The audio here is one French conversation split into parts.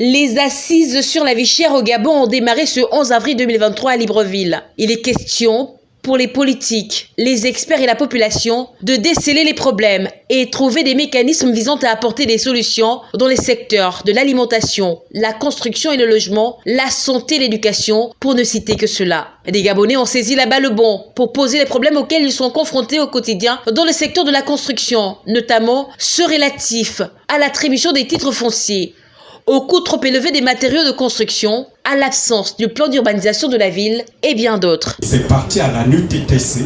Les assises sur la vie chère au Gabon ont démarré ce 11 avril 2023 à Libreville. Il est question pour les politiques, les experts et la population de déceler les problèmes et trouver des mécanismes visant à apporter des solutions dans les secteurs de l'alimentation, la construction et le logement, la santé et l'éducation, pour ne citer que cela. Des Gabonais ont saisi la balle bon pour poser les problèmes auxquels ils sont confrontés au quotidien dans le secteur de la construction, notamment ceux relatifs à l'attribution des titres fonciers au coût trop élevé des matériaux de construction, à l'absence du plan d'urbanisation de la ville et bien d'autres. C'est parti à la NUTTC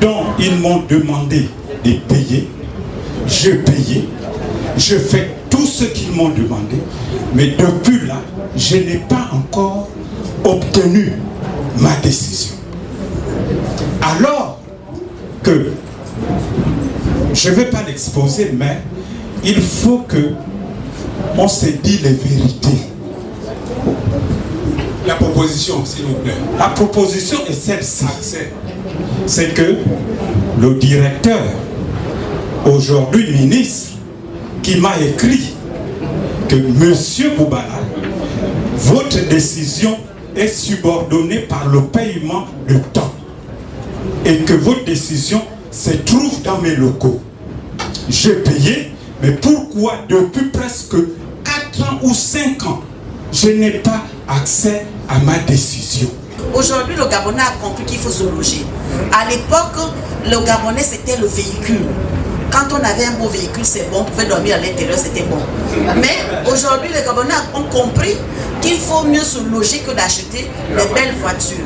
dont ils m'ont demandé de payer. Je payais, je fais tout ce qu'ils m'ont demandé, mais depuis là, je n'ai pas encore obtenu ma décision. Alors que, je ne vais pas l'exposer, mais il faut que on se dit les vérités. La proposition, s'il vous plaît. La proposition est celle-ci. C'est que le directeur, aujourd'hui ministre, qui m'a écrit que Monsieur Boubala, votre décision est subordonnée par le paiement de temps et que votre décision se trouve dans mes locaux. J'ai payé, mais pourquoi depuis presque ans ou 5 ans, je n'ai pas accès à ma décision? Aujourd'hui, le Gabonais a compris qu'il faut se loger. À l'époque, le Gabonais, c'était le véhicule. Quand on avait un beau véhicule, c'est bon, on pouvait dormir à l'intérieur, c'était bon. Mais aujourd'hui, les Gabonais ont compris qu'il faut mieux se loger que d'acheter des belles voitures.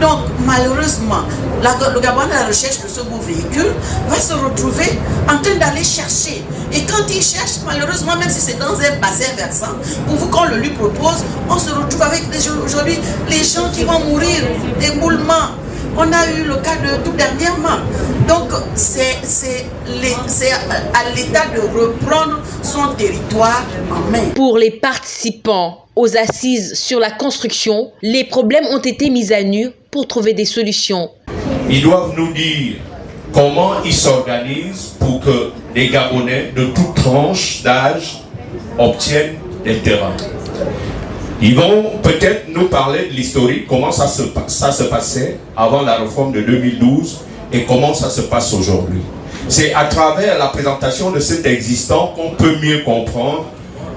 Donc, malheureusement, le Gabonais à la recherche de ce beau véhicule va se retrouver chercher. Et quand il cherche, malheureusement, même si c'est dans un bassin versant, pour vous qu'on le lui propose, on se retrouve avec aujourd'hui les gens qui vont mourir d'éboulements. On a eu le cas de tout dernièrement. Donc, c'est à l'État de reprendre son territoire en main. Pour les participants aux assises sur la construction, les problèmes ont été mis à nu pour trouver des solutions. Ils doivent nous dire comment ils s'organisent pour que les Gabonais de toutes tranches d'âge obtiennent des terrains? Ils vont peut-être nous parler de l'historique, comment ça se, ça se passait avant la réforme de 2012 et comment ça se passe aujourd'hui. C'est à travers la présentation de cet existant qu'on peut mieux comprendre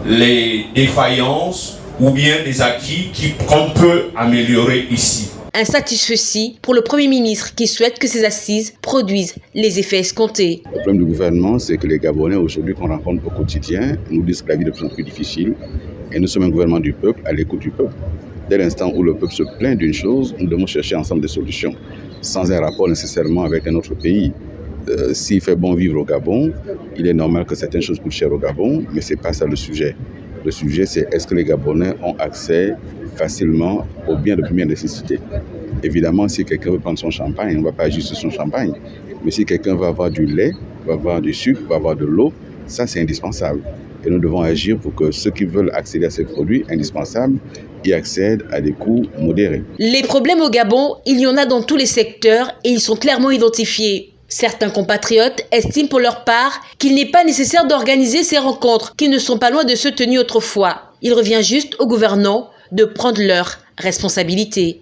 les défaillances ou bien les acquis qu'on peut améliorer ici. Un satisfait pour le Premier ministre qui souhaite que ces assises produisent les effets escomptés. Le problème du gouvernement, c'est que les Gabonais aujourd'hui qu'on rencontre au quotidien nous disent que la vie est de plus en plus difficile et nous sommes un gouvernement du peuple à l'écoute du peuple. Dès l'instant où le peuple se plaint d'une chose, nous devons chercher ensemble des solutions, sans un rapport nécessairement avec un autre pays. Euh, s'il fait bon vivre au Gabon, il est normal que certaines choses coûtent cher au Gabon, mais ce n'est pas ça le sujet. Le sujet, c'est est-ce que les Gabonais ont accès facilement aux biens de première nécessité? Évidemment, si quelqu'un veut prendre son champagne, on ne va pas juste son champagne. Mais si quelqu'un veut avoir du lait, va avoir du sucre, va avoir de l'eau, ça c'est indispensable. Et nous devons agir pour que ceux qui veulent accéder à ces produits indispensables y accèdent à des coûts modérés. Les problèmes au Gabon, il y en a dans tous les secteurs et ils sont clairement identifiés. Certains compatriotes estiment pour leur part qu'il n'est pas nécessaire d'organiser ces rencontres qui ne sont pas loin de se tenir autrefois. Il revient juste aux gouvernants de prendre leurs responsabilités.